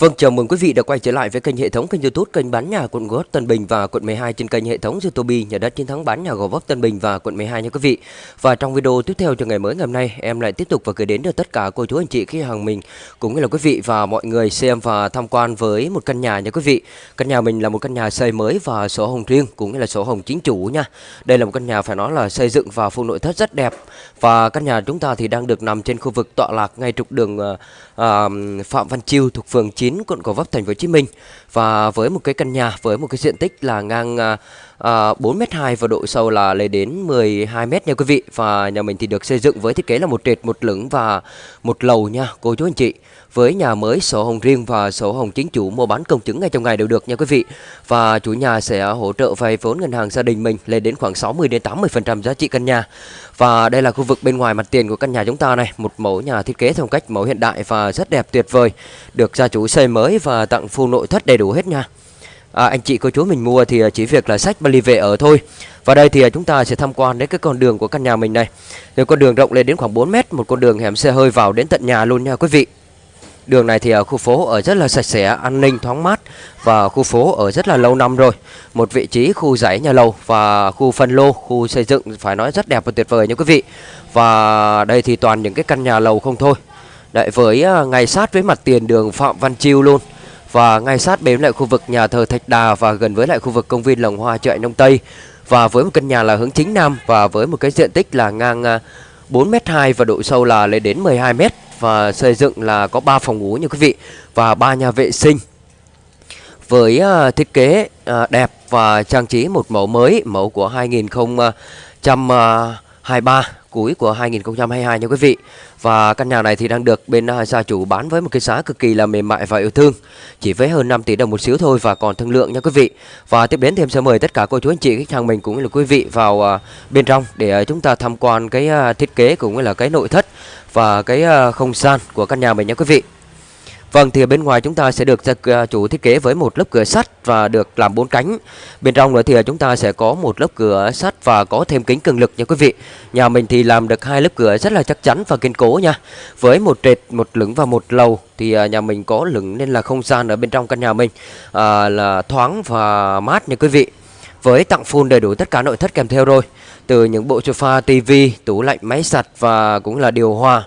Vâng, chào mừng quý vị đã quay trở lại với kênh hệ thống kênh YouTube kênh bán nhà quận Gò Vấp Tân Bình và quận 12 trên kênh hệ thống YouTube nhà đất chiến thắng bán nhà Gò Vấp Tân Bình và quận 12 nha quý vị. Và trong video tiếp theo cho ngày mới ngày hôm nay, em lại tiếp tục và gửi đến được tất cả cô chú anh chị khách hàng mình cũng như là quý vị và mọi người xem và tham quan với một căn nhà nha quý vị. Căn nhà mình là một căn nhà xây mới và sổ hồng riêng cũng như là sổ hồng chính chủ nha. Đây là một căn nhà phải nói là xây dựng và full nội thất rất đẹp. Và căn nhà chúng ta thì đang được nằm trên khu vực tọa lạc ngay trục đường ờ, ờ Phạm Văn Chiêu thuộc phường 9 quận Gò Vấp, thành phố Hồ Chí Minh. Và với một cái căn nhà, với một cái diện tích là ngang à, Ờ, à, 4m2 và độ sâu là lên đến 12m nha quý vị. Và nhà mình thì được xây dựng với thiết kế là một trệt một lửng và một lầu nha cô chú anh chị. Với nhà mới sổ hồng riêng và sổ hồng chính chủ mua bán công chứng ngay trong ngày đều được nha quý vị. Và chủ nhà sẽ hỗ trợ vay vốn ngân hàng gia đình mình lên đến khoảng 60 đến 80% giá trị căn nhà. Và đây là khu vực bên ngoài mặt tiền của căn nhà chúng ta này một mẫu nhà thiết kế theo cách mẫu hiện đại và rất đẹp tuyệt vời được gia chủ xây mới và tặng full nội thất đầy đủ hết nha à, anh chị cô chú mình mua thì à, chỉ việc là sách vali về ở thôi và đây thì à, chúng ta sẽ tham quan đến cái con đường của căn nhà mình này thì con đường rộng lên đến khoảng 4 mét một con đường hẻm xe hơi vào đến tận nhà luôn nha quý vị Đường này thì ở khu phố ở rất là sạch sẽ, an ninh, thoáng mát và khu phố ở rất là lâu năm rồi. Một vị trí khu dãy nhà lầu và khu phân lô, khu xây dựng phải nói rất đẹp và tuyệt vời nha quý vị. Và đây thì toàn những cái căn nhà lầu không thôi. Đấy với ngay sát với mặt tiền đường Phạm Văn Chiêu luôn. Và ngay sát bên lại khu vực nhà thờ Thạch Đà và gần với lại khu vực công viên Lồng Hoa chợ Nông Tây. Và với một căn nhà là hướng chính nam và với một cái diện tích là ngang à, 4m2 và độ sâu là lên đến 12m và xây dựng là có 3 phòng ngủ như quý vị và ba nhà vệ sinh. Với à, thiết kế à, đẹp và trang trí một mẫu mới, mẫu của 2023 cuối của 2022 nha quý vị. Và căn nhà này thì đang được bên à, gia chủ bán với một cái giá cực kỳ là mềm mại và yêu thương. Chỉ với hơn 5 tỷ đồng một xíu thôi và còn thương lượng nha quý vị. Và tiếp đến thì em sẽ mời tất cả cô chú anh chị, khách hàng mình cũng như là quý vị vào à, bên trong để à, chúng ta tham quan cái thiết kế cũng như là cái nội thất và cái không gian của căn nhà mình nha quý vị. Vâng thì ở bên ngoài chúng ta sẽ được à, chủ thiết kế với một lớp cửa sắt và được làm bốn cánh. Bên trong nữa thì à, chúng ta sẽ có một lớp cửa sắt và có thêm kính cường lực nha quý vị. Nhà mình thì làm được hai lớp cửa rất là chắc chắn và kiên cố nha. Với một trệt, một lửng và một lầu thì à, nhà mình có lửng nên là không gian ở bên trong căn nhà mình à, là thoáng và mát nha quý vị. Với tặng full đầy đủ tất cả nội thất kèm theo rồi. Từ những bộ sofa, tivi, tủ lạnh, máy giặt và cũng là điều hòa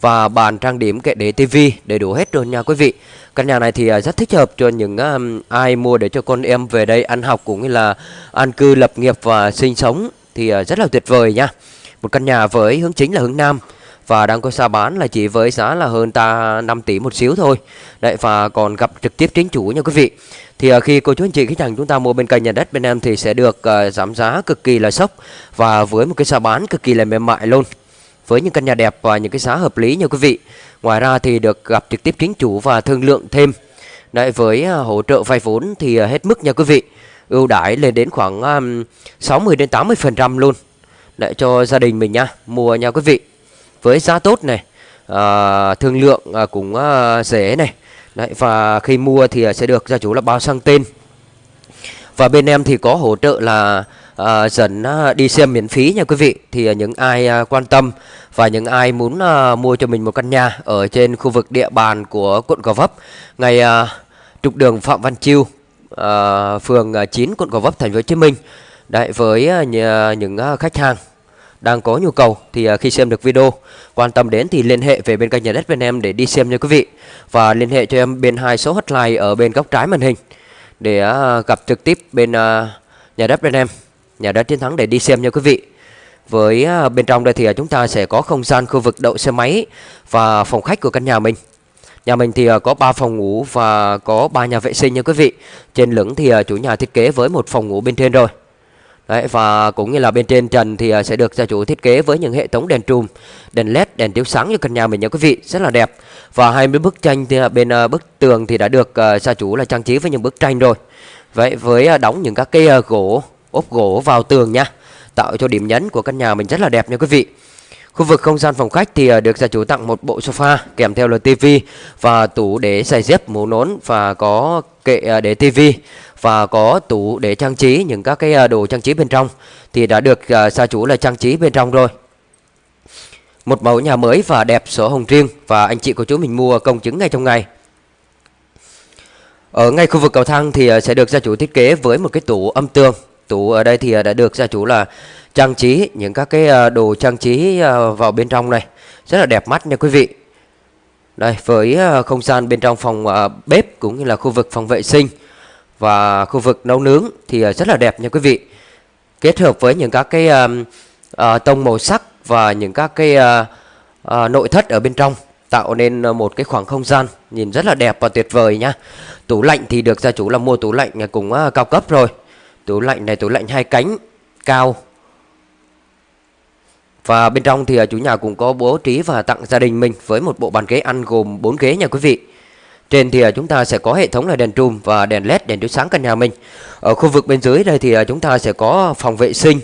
và bàn trang điểm kệ để tivi đầy đủ hết rồi nha quý vị. Căn nhà này thì à, rất thích hợp cho những um, ai mua để cho con em về đây ăn học cũng như là an cư lập nghiệp và sinh sống thì à, rất là tuyệt vời nha. Một căn nhà với hướng chính là hướng nam và đang có giá bán là chỉ với giá là hơn ta 5 tỷ một xíu thôi. Đấy và còn gặp trực tiếp chính chủ nha quý vị. Thì à, khi cô chú anh chị khách hàng chúng ta mua bên kênh nhà đất bên em thì sẽ được uh, giảm giá cực kỳ là sốc và với một cái giá bán cực kỳ là mềm mại luôn với những căn nhà đẹp và những cái giá hợp lý nha quý vị. Ngoài ra thì được gặp trực tiếp chính chủ và thương lượng thêm. Đấy với à, hỗ trợ vay vốn thì à, hết mức nha quý vị. Ưu đãi lên đến khoảng à, 60 đến 80% luôn. Để cho gia đình mình nha, mua nha quý vị. Với giá tốt này, à, thương lượng à, cũng à, rẻ này. Đấy và khi mua thì sẽ được gia chủ là bao sang tên. Và bên em thì có hỗ trợ là à, dẫn à, đi xem miễn phí nha quý vị. Thì à, những ai à, quan tâm và những ai muốn à, mua cho mình một căn nhà ở trên khu vực địa bàn của quận Gò Vấp ngay à, trục đường Phạm Văn Chiêu à, phường à, 9 quận Gò Vấp thành phố Hồ Chí Minh đấy với à, nhà, những à, khách hàng đang có nhu cầu thì khi xem được video quan tâm đến thì liên hệ về bên kênh nhà đất bên em để đi xem nha quý vị. Và liên hệ cho em bên hai số hotline ở bên góc trái màn hình để gặp trực tiếp bên nhà đất bên em nhà đá chiến thắng để đi xem nha quý vị với à, bên trong đây thì à, chúng ta sẽ có không gian khu vực đậu xe máy và phòng khách của căn nhà mình. Nhà mình thì à, có 3 phòng ngủ và có 3 nhà vệ sinh nha quý vị. Trên lửng thì chủ nhà thiết kế với một phòng ngủ bên trên rồi. Đấy, và cũng như là bên trên trần thì sẽ được gia chủ thiết kế với những hệ thống đèn trùm, đèn led, đèn chiếu sáng cho căn nhà mình nha quý vị, rất là đẹp. Và hai mươi bức tranh thì bên bức tường thì đã được gia chủ là trang trí với những bức tranh rồi. Vậy với đóng những các cái gỗ, ốp gỗ vào tường nha tạo cho điểm nhấn của căn nhà mình rất là đẹp nha quý vị. Khu vực không gian phòng khách thì à, được gia chủ tặng một bộ sofa kèm theo là tivi và tủ để giày dép, mũ nón và có kệ à, để tivi và có tủ để trang trí những các cái à, đồ trang trí bên trong thì đã được gia chủ là trang trí bên trong rồi. Một mẫu nhà mới và đẹp sổ hồng riêng và anh chị của chú mình mua công chứng ngay trong ngày. Ở ngay khu vực cầu thang thì sẽ được gia chủ thiết kế với một cái tủ âm tường tủ ở đây thì à, đã được gia chủ là trang trí những các cái à, đồ trang trí à, vào bên trong này. Rất là đẹp mắt nha quý vị. Đây, với không gian bên trong phòng bếp cũng như là khu vực phòng vệ sinh và khu vực nấu nướng thì rất là đẹp nha quý vị. Kết hợp với những các cái tông màu sắc và những các cái nội thất ở bên trong tạo nên một cái khoảng không gian nhìn rất là đẹp và tuyệt vời nhá tủ lạnh thì được gia chủ là mua tủ lạnh cũng cao cấp rồi tủ lạnh này tủ lạnh hai cánh cao và bên trong thì à, chủ nhà cũng có bố trí và tặng gia đình mình với một bộ bàn ghế ăn gồm 4 ghế nha quý vị. Trên thì à, chúng ta sẽ có hệ thống là đèn trùm và đèn led đèn chiếu sáng căn nhà mình. Ở khu vực bên dưới đây thì à, chúng ta sẽ có phòng vệ sinh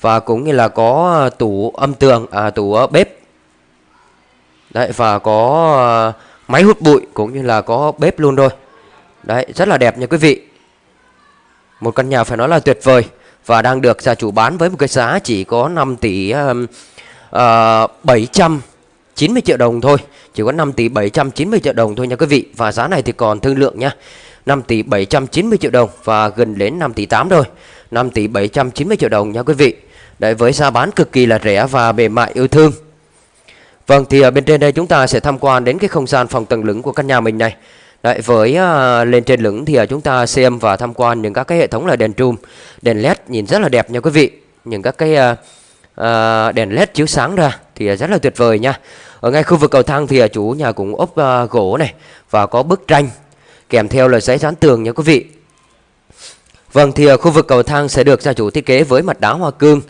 và cũng như là có tủ âm tường, à, tủ bếp. Đấy và có máy hút bụi cũng như là có bếp luôn rồi. Đấy rất là đẹp nha quý vị. Một căn nhà phải nói là tuyệt vời và đang được gia chủ bán với một cái giá chỉ có 5 tỷ um, ờ, uh, 790 triệu đồng thôi. Chỉ có 5 tỷ 790 triệu đồng thôi nha quý vị. Và giá này thì còn thương lượng nha. 5 tỷ 790 triệu đồng và gần đến 5 tỷ 8 rồi. 5 tỷ 790 triệu đồng nha quý vị. Đấy với giá bán cực kỳ là rẻ và bề mại yêu thương. Vâng thì ở bên trên đây chúng ta sẽ tham quan đến cái không gian phòng tầng lửng của căn nhà mình này. Đấy, với uh, lên trên lửng thì uh, chúng ta xem và tham quan những các cái hệ thống là đèn trùm, đèn led nhìn rất là đẹp nha quý vị. Những các cái uh, uh, đèn led chiếu sáng ra thì uh, rất là tuyệt vời nha. Ở ngay khu vực cầu thang thì uh, chủ nhà cũng ốp uh, gỗ này và có bức tranh kèm theo là giấy dán tường nha quý vị. Vâng thì uh, khu vực cầu thang sẽ được gia chủ thiết kế với mặt đá hoa cương,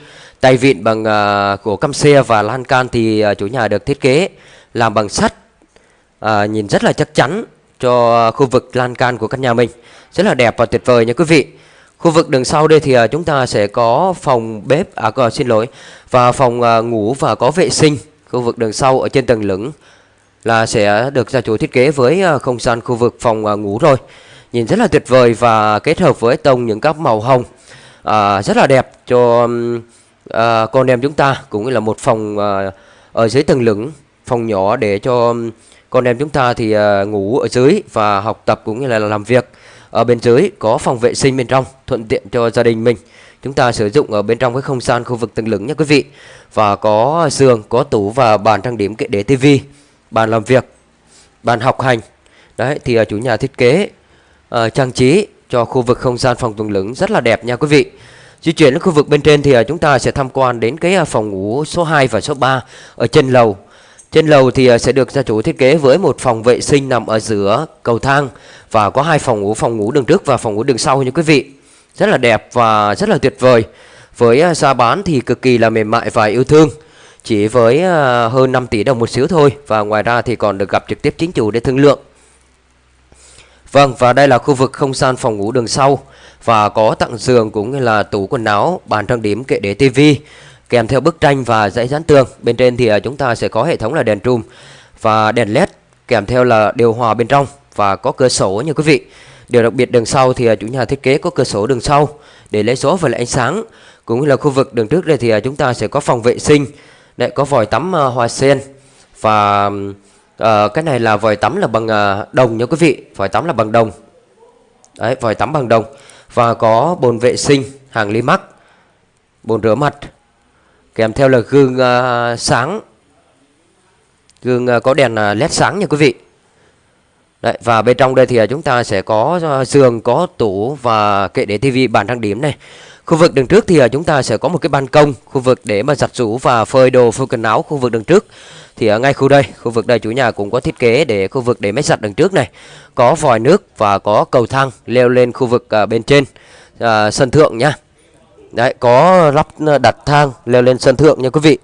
tay vịn bằng uh, gỗ căm xe và lan can thì uh, chủ nhà được thiết kế làm bằng sắt. Uh, nhìn rất là chắc chắn cho à, khu vực lan can của căn nhà mình. Rất là đẹp và tuyệt vời nha quý vị. Khu vực đường sau đây thì à, chúng ta sẽ có phòng bếp à xin lỗi và phòng à, ngủ và có vệ sinh. Khu vực đường sau ở trên tầng lửng là sẽ được gia chủ thiết kế với không gian khu vực phòng ngủ rồi. Nhìn rất là tuyệt vời và kết hợp với tông những các màu hồng à, rất là đẹp cho à, con em chúng ta cũng là một phòng à, ở dưới tầng lửng phòng nhỏ để cho còn em chúng ta thì ờ, ngủ ở dưới và học tập cũng như là làm việc. Ở bên dưới có phòng vệ sinh bên trong thuận tiện cho gia đình mình. Chúng ta sử dụng ở bên trong cái không gian khu vực tầng lửng nha quý vị. Và có giường có tủ và bàn trang điểm kệ để tivi bàn làm việc bàn học hành. Đấy thì ờ, chủ nhà thiết kế uh, trang trí cho khu vực không gian phòng tầng lửng rất là đẹp nha quý vị. Di chuyển đến khu vực bên trên thì chúng ta sẽ tham quan đến cái phòng ngủ số 2 và số 3 ở trên lầu trên lầu thì ờ, sẽ được gia chủ thiết kế với một phòng vệ sinh nằm ở giữa cầu thang và có hai phòng ngủ, phòng ngủ đường trước và phòng ngủ đường sau như quý vị. Rất là đẹp và rất là tuyệt vời. Với ờ, giá bán thì cực kỳ là mềm mại và yêu thương. Chỉ với ờ, hơn 5 tỷ đồng một xíu thôi và ngoài ra thì còn được gặp trực tiếp chính chủ để thương lượng. Vâng và đây là khu vực không gian phòng ngủ đường sau và có tặng giường cũng như là tủ quần áo, bàn trang điểm, kệ để tivi kèm theo bức tranh và dãy dán tường. Bên trên thì à, chúng ta sẽ có hệ thống là đèn trùm và đèn led kèm theo là điều hòa bên trong và có cửa sổ nha quý vị. Điều đặc biệt đường sau thì à, chủ nhà thiết kế có cửa sổ đường sau để lấy số và lấy ánh sáng. Cũng như là khu vực đường trước đây thì à, chúng ta sẽ có phòng vệ sinh, lại có vòi tắm hoa sen và uh, cái này là vòi tắm là bằng uh, đồng nha quý vị, vòi tắm là bằng đồng. Đấy, vòi tắm bằng đồng và có bồn vệ sinh hàng ly mắc, bồn rửa mặt kèm theo là gương uh, sáng gương uh, có đèn ờ, uh, led sáng nha quý vị Đấy, và bên trong đây thì chúng ta sẽ có giường có tủ và kệ để tivi bàn trang điểm này Khu vực đường trước thì chúng ta sẽ có một cái ban công, khu vực để mà giặt rũ và phơi đồ, phơi quần áo khu vực đường trước. Thì ở ngay khu đây, khu vực đây chủ nhà cũng có thiết kế để khu vực để máy giặt đường trước này. Có vòi nước và có cầu thang leo lên khu vực à, bên trên à, sân thượng nhá. Đấy, có lắp ờ, đặt thang leo lên sân thượng nha quý vị.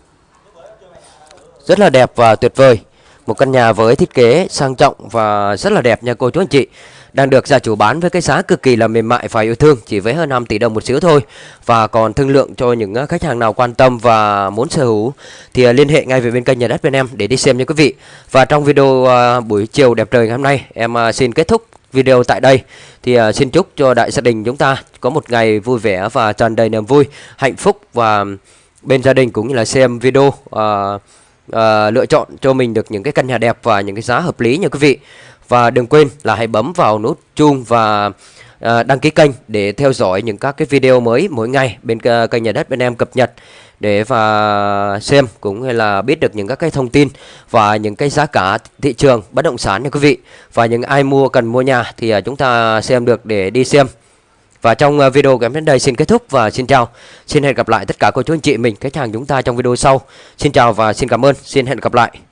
Rất là đẹp và tuyệt vời. Một căn nhà với thiết kế sang trọng và rất là đẹp nha cô chú anh chị đang được gia chủ bán với cái giá cực kỳ là mềm mại và yêu thương chỉ với hơn 5 tỷ đồng một xíu thôi và còn thương lượng cho những ờ, khách hàng nào quan tâm và muốn sở hữu thì ờ, liên hệ ngay về bên kênh nhà đất bên em để đi xem nha quý vị và trong video buổi chiều đẹp trời ngày hôm nay em xin kết thúc video tại đây. Thì à, xin chúc cho đại gia đình chúng ta có một ngày vui vẻ và tràn đầy niềm vui hạnh phúc và bên gia đình cũng như là xem video uh, uh, lựa chọn cho mình được những cái căn nhà đẹp và những cái giá hợp lý nha quý vị. Và đừng quên là hãy bấm vào nút chuông và à, đăng ký kênh để theo dõi những các cái video mới mỗi ngày bên ờ, kênh nhà đất bên em cập nhật để và xem cũng như là biết được những các cái thông tin và những cái giá cả thị trường bất động sản nha quý vị. Và những ai mua cần mua nhà thì ờ, chúng ta xem được để đi xem. Và trong video của em đến đây xin kết thúc và xin chào. Xin hẹn gặp lại tất cả cô chú anh chị mình khách hàng chúng ta trong video sau. Xin chào và xin cảm ơn. Xin hẹn gặp lại.